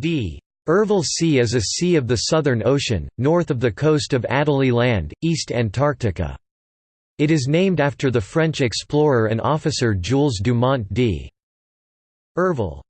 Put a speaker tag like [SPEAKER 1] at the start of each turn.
[SPEAKER 1] d. Ervil Sea is a sea of the Southern Ocean, north of the coast of Adelie Land, East Antarctica. It is named after the French explorer and officer Jules Dumont d'Urville.